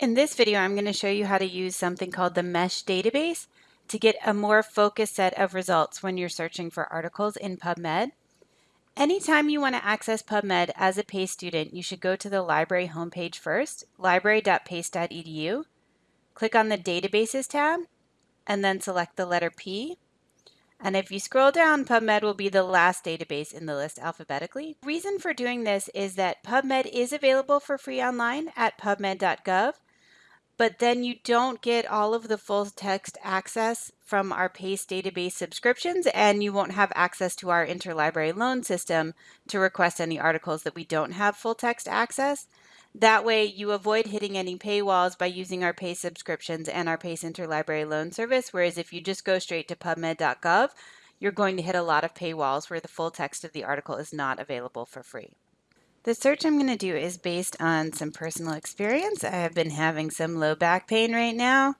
In this video, I'm going to show you how to use something called the MESH database to get a more focused set of results when you're searching for articles in PubMed. Anytime you want to access PubMed as a PACE student, you should go to the library homepage first, library.pace.edu, click on the Databases tab, and then select the letter P. And if you scroll down, PubMed will be the last database in the list alphabetically. The reason for doing this is that PubMed is available for free online at pubmed.gov, but then you don't get all of the full text access from our PACE database subscriptions, and you won't have access to our interlibrary loan system to request any articles that we don't have full text access. That way, you avoid hitting any paywalls by using our PACE subscriptions and our PACE interlibrary loan service. Whereas if you just go straight to pubmed.gov, you're going to hit a lot of paywalls where the full text of the article is not available for free. The search I'm going to do is based on some personal experience. I have been having some low back pain right now,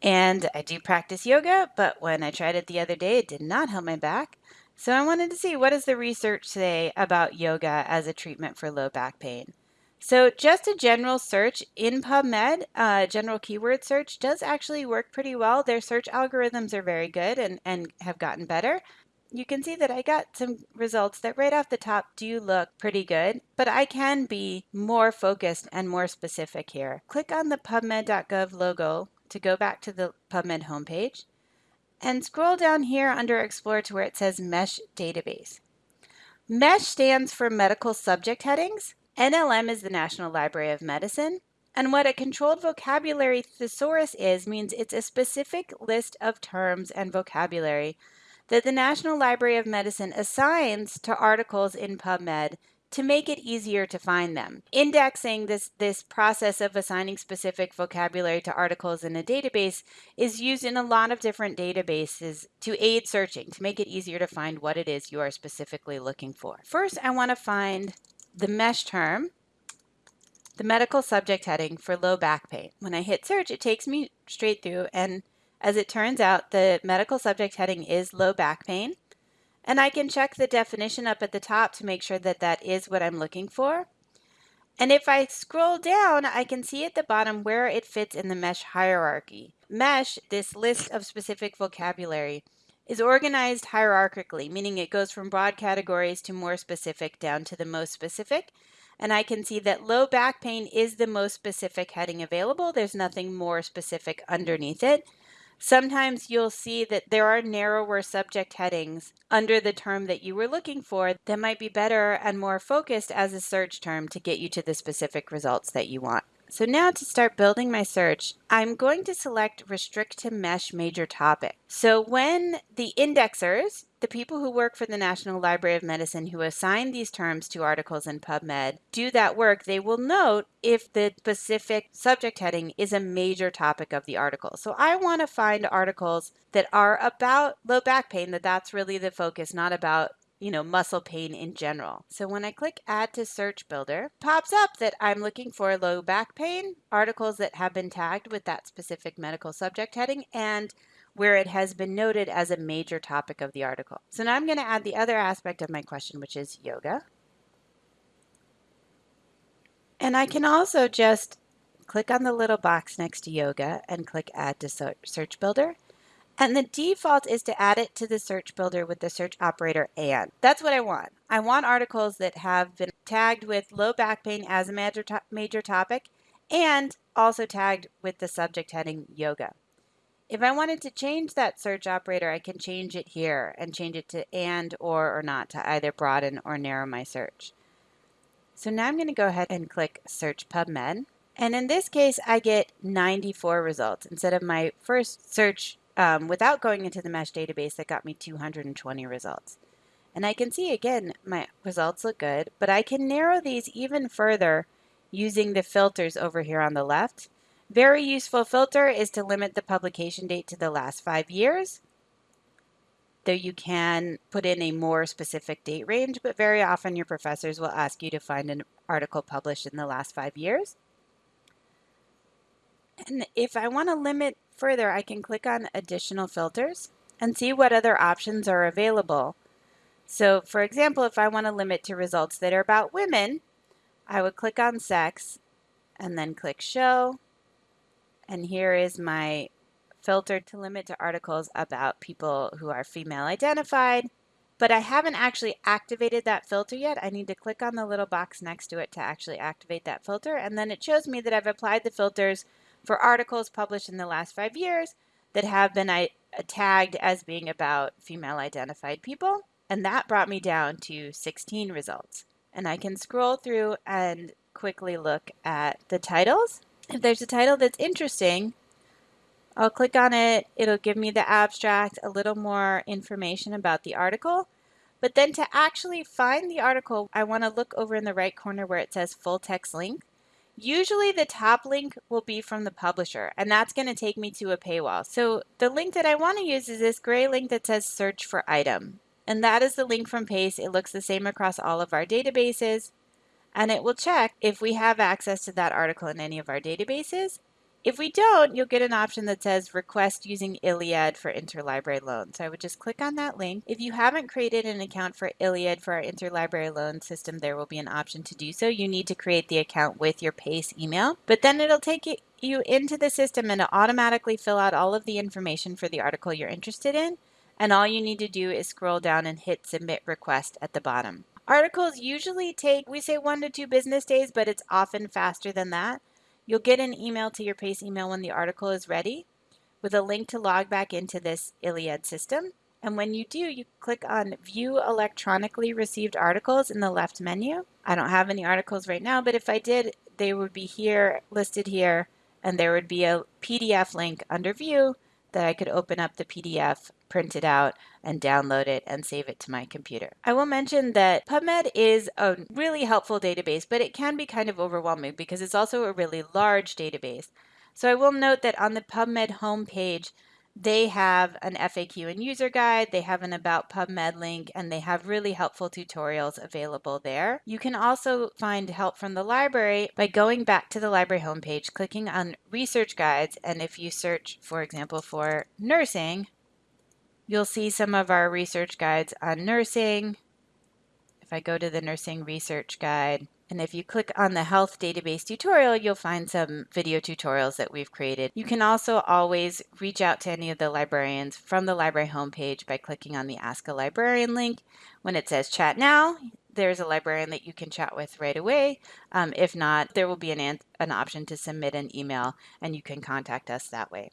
and I do practice yoga, but when I tried it the other day, it did not help my back. So I wanted to see what does the research say about yoga as a treatment for low back pain. So just a general search in PubMed, uh, general keyword search does actually work pretty well. Their search algorithms are very good and, and have gotten better you can see that I got some results that right off the top do look pretty good, but I can be more focused and more specific here. Click on the PubMed.gov logo to go back to the PubMed homepage and scroll down here under Explore to where it says MESH Database. MESH stands for Medical Subject Headings. NLM is the National Library of Medicine. And what a controlled vocabulary thesaurus is means it's a specific list of terms and vocabulary that the National Library of Medicine assigns to articles in PubMed to make it easier to find them. Indexing this, this process of assigning specific vocabulary to articles in a database is used in a lot of different databases to aid searching, to make it easier to find what it is you are specifically looking for. First, I want to find the mesh term, the medical subject heading for low back pain. When I hit search, it takes me straight through and as it turns out, the medical subject heading is low back pain. And I can check the definition up at the top to make sure that that is what I'm looking for. And if I scroll down, I can see at the bottom where it fits in the MESH hierarchy. MESH, this list of specific vocabulary, is organized hierarchically, meaning it goes from broad categories to more specific down to the most specific. And I can see that low back pain is the most specific heading available. There's nothing more specific underneath it. Sometimes you'll see that there are narrower subject headings under the term that you were looking for that might be better and more focused as a search term to get you to the specific results that you want. So now to start building my search, I'm going to select restrict to mesh major topic. So when the indexers, the people who work for the National Library of Medicine who assign these terms to articles in PubMed do that work, they will note if the specific subject heading is a major topic of the article. So I want to find articles that are about low back pain, that that's really the focus, not about you know, muscle pain in general. So when I click add to search builder, pops up that I'm looking for low back pain, articles that have been tagged with that specific medical subject heading and where it has been noted as a major topic of the article. So now I'm going to add the other aspect of my question, which is yoga. And I can also just click on the little box next to yoga and click add to search builder. And the default is to add it to the search builder with the search operator and. That's what I want. I want articles that have been tagged with low back pain as a major, to major topic and also tagged with the subject heading yoga. If I wanted to change that search operator, I can change it here and change it to and, or, or not to either broaden or narrow my search. So now I'm going to go ahead and click Search PubMed. And in this case, I get 94 results instead of my first search um, without going into the mesh database that got me 220 results. And I can see again, my results look good, but I can narrow these even further using the filters over here on the left. Very useful filter is to limit the publication date to the last five years. Though you can put in a more specific date range, but very often your professors will ask you to find an article published in the last five years. And if I want to limit further, I can click on additional filters and see what other options are available. So for example, if I want to limit to results that are about women, I would click on sex and then click show. And here is my filter to limit to articles about people who are female identified. But I haven't actually activated that filter yet. I need to click on the little box next to it to actually activate that filter. And then it shows me that I've applied the filters for articles published in the last five years that have been uh, tagged as being about female identified people. And that brought me down to 16 results. And I can scroll through and quickly look at the titles. If there's a title that's interesting, I'll click on it. It'll give me the abstract, a little more information about the article. But then to actually find the article, I want to look over in the right corner where it says full text link. Usually the top link will be from the publisher and that's going to take me to a paywall. So the link that I want to use is this gray link that says search for item. And that is the link from PACE. It looks the same across all of our databases. And it will check if we have access to that article in any of our databases. If we don't, you'll get an option that says request using ILLiad for interlibrary loan. So I would just click on that link. If you haven't created an account for ILLiad for our interlibrary loan system, there will be an option to do so. You need to create the account with your PACE email, but then it'll take you into the system and automatically fill out all of the information for the article you're interested in. And all you need to do is scroll down and hit submit request at the bottom. Articles usually take, we say one to two business days, but it's often faster than that. You'll get an email to your PACE email when the article is ready with a link to log back into this ILLiad system. And when you do, you click on View Electronically Received Articles in the left menu. I don't have any articles right now, but if I did, they would be here, listed here, and there would be a PDF link under View that I could open up the PDF, print it out, and download it and save it to my computer. I will mention that PubMed is a really helpful database, but it can be kind of overwhelming because it's also a really large database. So I will note that on the PubMed homepage, they have an FAQ and user guide, they have an About PubMed link, and they have really helpful tutorials available there. You can also find help from the library by going back to the library homepage, clicking on research guides, and if you search, for example, for nursing, you'll see some of our research guides on nursing. If I go to the nursing research guide, and if you click on the health database tutorial, you'll find some video tutorials that we've created. You can also always reach out to any of the librarians from the library homepage by clicking on the Ask a Librarian link. When it says chat now, there's a librarian that you can chat with right away. Um, if not, there will be an, an option to submit an email and you can contact us that way.